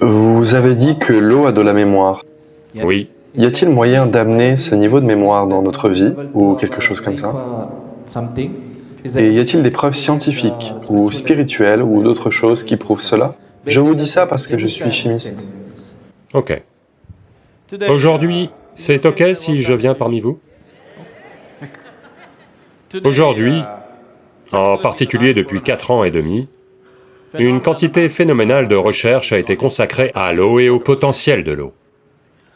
Vous avez dit que l'eau a de la mémoire. Oui, Y a-t-il moyen d'amener ce niveau de mémoire dans notre vie, ou quelque chose comme ça? Et y a-t-il des preuves scientifiques, ou spirituelles, ou d'autres choses qui prouvent cela? Je vous dis ça parce que je suis chimiste. ok. Aujourd'hui, c'est ok si je viens parmi vous? Aujourd'hui, en particulier depuis quatre ans et demi, une quantité phénoménale de recherche a été consacrée à l'eau et au potentiel de l'eau.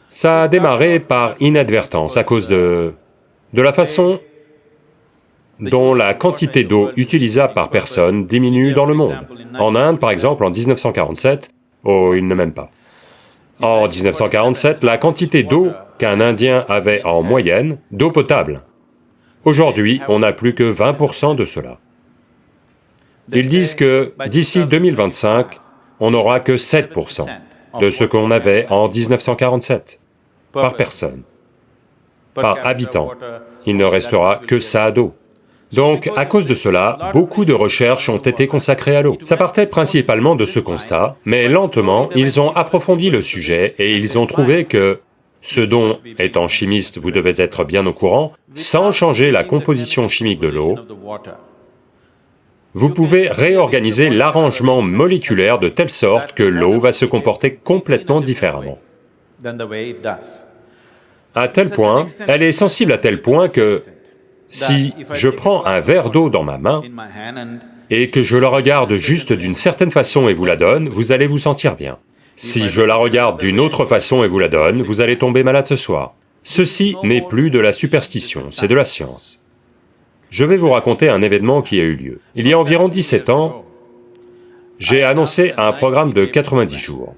Ça a démarré par inadvertance à cause de... de la façon dont la quantité d'eau utilisable par personne diminue dans le monde. En Inde, par exemple, en 1947, oh, ils ne m'aiment pas. En 1947, la quantité d'eau qu'un Indien avait en moyenne, d'eau potable. Aujourd'hui, on n'a plus que 20% de cela. Ils disent que d'ici 2025, on n'aura que 7% de ce qu'on avait en 1947 par personne, par habitant. Il ne restera que ça d'eau. Donc, à cause de cela, beaucoup de recherches ont été consacrées à l'eau. Ça partait principalement de ce constat, mais lentement, ils ont approfondi le sujet et ils ont trouvé que ce dont, étant chimiste, vous devez être bien au courant, sans changer la composition chimique de l'eau, vous pouvez réorganiser l'arrangement moléculaire de telle sorte que l'eau va se comporter complètement différemment. À tel point, elle est sensible à tel point que si je prends un verre d'eau dans ma main et que je la regarde juste d'une certaine façon et vous la donne, vous allez vous sentir bien. Si je la regarde d'une autre façon et vous la donne, vous allez tomber malade ce soir. Ceci n'est plus de la superstition, c'est de la science. Je vais vous raconter un événement qui a eu lieu. Il y a environ 17 ans, j'ai annoncé un programme de 90 jours.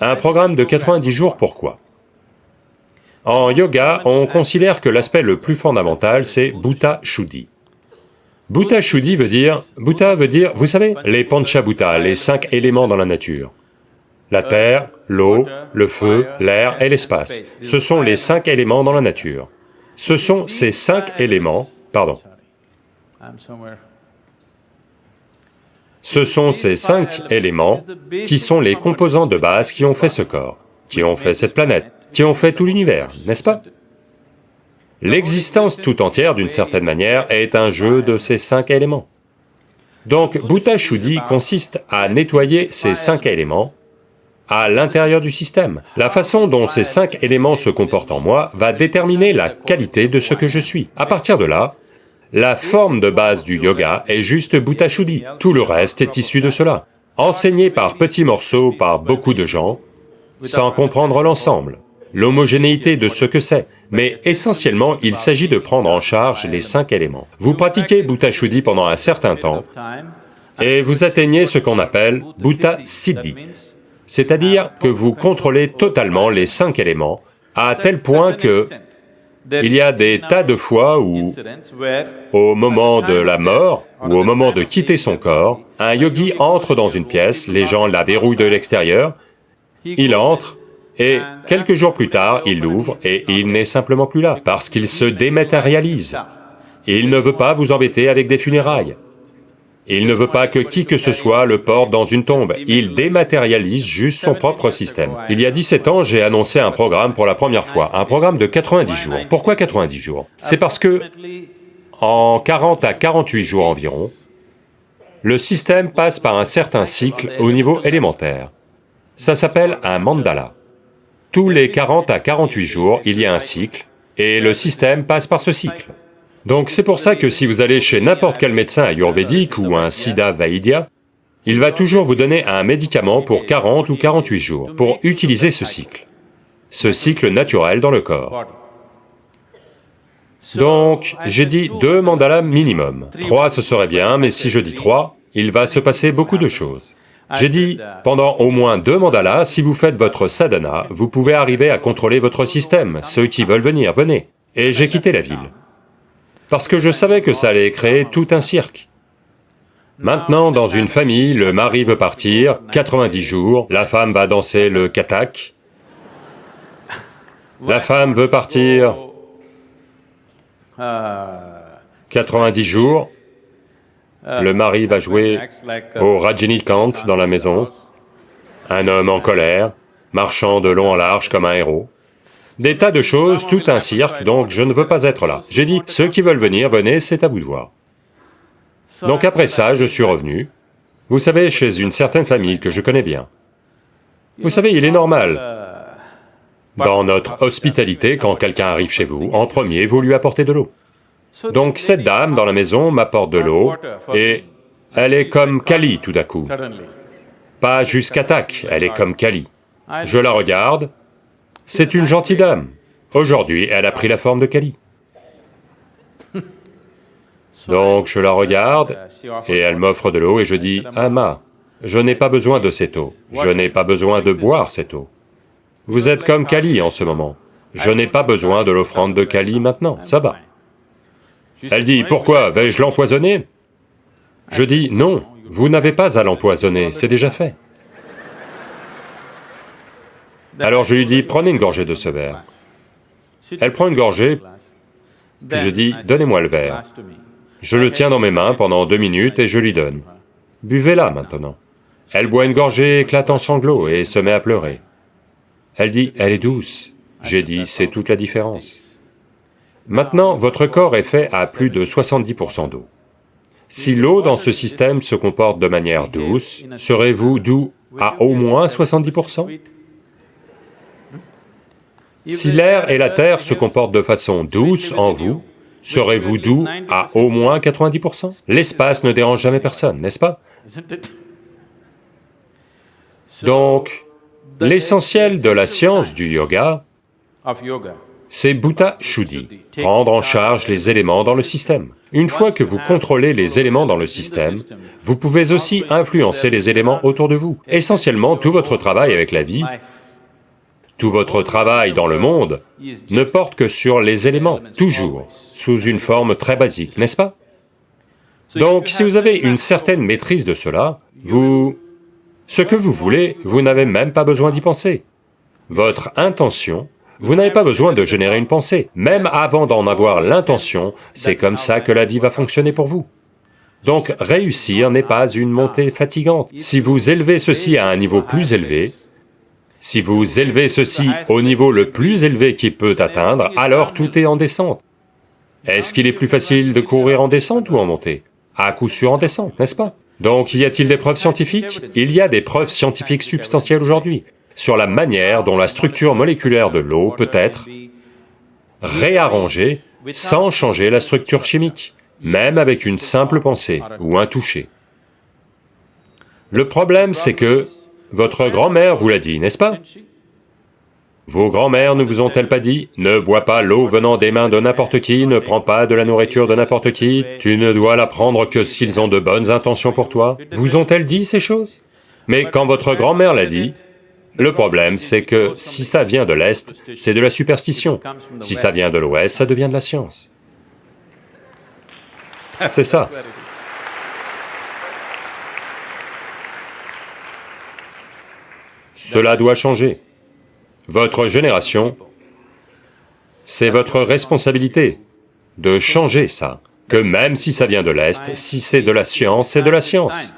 Un programme de 90 jours, pourquoi? En yoga, on considère que l'aspect le plus fondamental, c'est Bhuta Shuddhi. Bhuta Shuddhi veut dire... Bhuta veut dire, vous savez, les Panchabhuta, les cinq éléments dans la nature. La terre, l'eau, le feu, l'air et l'espace. Ce sont les cinq éléments dans la nature. Ce sont ces cinq éléments, pardon, ce sont ces cinq éléments qui sont les composants de base qui ont fait ce corps, qui ont fait cette planète, qui ont fait tout l'univers, n'est-ce pas? L'existence tout entière, d'une certaine manière, est un jeu de ces cinq éléments. Donc, Bhuta Shuddhi consiste à nettoyer ces cinq éléments à l'intérieur du système. La façon dont ces cinq éléments se comportent en moi va déterminer la qualité de ce que je suis. À partir de là, la forme de base du yoga est juste Bhuta Shuddhi, tout le reste est issu de cela. Enseigné par petits morceaux par beaucoup de gens, sans comprendre l'ensemble, l'homogénéité de ce que c'est, mais essentiellement il s'agit de prendre en charge les cinq éléments. Vous pratiquez Bhuta Shuddhi pendant un certain temps, et vous atteignez ce qu'on appelle Bhuta Siddhi, c'est-à-dire que vous contrôlez totalement les cinq éléments, à tel point que il y a des tas de fois où, au moment de la mort, ou au moment de quitter son corps, un yogi entre dans une pièce, les gens la verrouillent de l'extérieur, il entre, et quelques jours plus tard, il l'ouvre et il n'est simplement plus là, parce qu'il se dématérialise. Il ne veut pas vous embêter avec des funérailles. Il ne veut pas que qui que ce soit le porte dans une tombe, il dématérialise juste son propre système. Il y a 17 ans, j'ai annoncé un programme pour la première fois, un programme de 90 jours. Pourquoi 90 jours? C'est parce que, en 40 à 48 jours environ, le système passe par un certain cycle au niveau élémentaire. Ça s'appelle un mandala. Tous les 40 à 48 jours, il y a un cycle, et le système passe par ce cycle. Donc c'est pour ça que si vous allez chez n'importe quel médecin ayurvédique ou un Siddha Vaidya, il va toujours vous donner un médicament pour 40 ou 48 jours, pour utiliser ce cycle, ce cycle naturel dans le corps. Donc, j'ai dit deux mandalas minimum. Trois, ce serait bien, mais si je dis trois, il va se passer beaucoup de choses. J'ai dit, pendant au moins deux mandalas, si vous faites votre sadhana, vous pouvez arriver à contrôler votre système, ceux qui veulent venir, venez. Et j'ai quitté la ville parce que je savais que ça allait créer tout un cirque. Maintenant, dans une famille, le mari veut partir, 90 jours, la femme va danser le katak, la femme veut partir 90 jours, le mari va jouer au Rajinikanth dans la maison, un homme en colère, marchant de long en large comme un héros. Des tas de choses, tout un cirque, donc je ne veux pas être là. J'ai dit, ceux qui veulent venir, venez, c'est à vous de voir. Donc après ça, je suis revenu, vous savez, chez une certaine famille que je connais bien. Vous savez, il est normal, dans notre hospitalité, quand quelqu'un arrive chez vous, en premier, vous lui apportez de l'eau. Donc cette dame dans la maison m'apporte de l'eau, et elle est comme Kali tout d'un coup. Pas jusqu'à tac, elle est comme Kali. Je la regarde, c'est une gentille dame. Aujourd'hui, elle a pris la forme de Kali. Donc je la regarde, et elle m'offre de l'eau, et je dis, « Ama, je n'ai pas besoin de cette eau, je n'ai pas besoin de boire cette eau. Vous êtes comme Kali en ce moment, je n'ai pas besoin de l'offrande de Kali maintenant, ça va. » Elle dit, « Pourquoi, vais-je l'empoisonner » Je dis, « Non, vous n'avez pas à l'empoisonner, c'est déjà fait. » Alors je lui dis, prenez une gorgée de ce verre. Elle prend une gorgée, puis je dis, donnez-moi le verre. Je le tiens dans mes mains pendant deux minutes et je lui donne. Buvez-la maintenant. Elle boit une gorgée, éclate en sanglots et se met à pleurer. Elle dit, elle est douce. J'ai dit, c'est toute la différence. Maintenant, votre corps est fait à plus de 70% d'eau. Si l'eau dans ce système se comporte de manière douce, serez-vous doux à au moins 70% si l'air et la terre se comportent de façon douce en vous, serez-vous doux à au moins 90% L'espace ne dérange jamais personne, n'est-ce pas? Donc, l'essentiel de la science du yoga, c'est Bhuta Shuddhi, prendre en charge les éléments dans le système. Une fois que vous contrôlez les éléments dans le système, vous pouvez aussi influencer les éléments autour de vous. Essentiellement, tout votre travail avec la vie tout votre travail dans le monde ne porte que sur les éléments, toujours, sous une forme très basique, n'est-ce pas? Donc si vous avez une certaine maîtrise de cela, vous... Ce que vous voulez, vous n'avez même pas besoin d'y penser. Votre intention, vous n'avez pas besoin de générer une pensée. Même avant d'en avoir l'intention, c'est comme ça que la vie va fonctionner pour vous. Donc réussir n'est pas une montée fatigante. Si vous élevez ceci à un niveau plus élevé, si vous élevez ceci au niveau le plus élevé qu'il peut atteindre, alors tout est en descente. Est-ce qu'il est plus facile de courir en descente ou en montée? À coup sûr en descente, n'est-ce pas? Donc y a-t-il des preuves scientifiques? Il y a des preuves scientifiques substantielles aujourd'hui sur la manière dont la structure moléculaire de l'eau peut être réarrangée sans changer la structure chimique, même avec une simple pensée ou un toucher. Le problème, c'est que votre grand-mère vous l'a dit, n'est-ce pas? Vos grand-mères ne vous ont-elles pas dit « Ne bois pas l'eau venant des mains de n'importe qui, ne prends pas de la nourriture de n'importe qui, tu ne dois la prendre que s'ils ont de bonnes intentions pour toi » Vous ont-elles dit ces choses? Mais quand votre grand-mère l'a dit, le problème, c'est que si ça vient de l'Est, c'est de la superstition. Si ça vient de l'Ouest, ça devient de la science. C'est ça. Cela doit changer. Votre génération, c'est votre responsabilité de changer ça, que même si ça vient de l'Est, si c'est de la science, c'est de la science.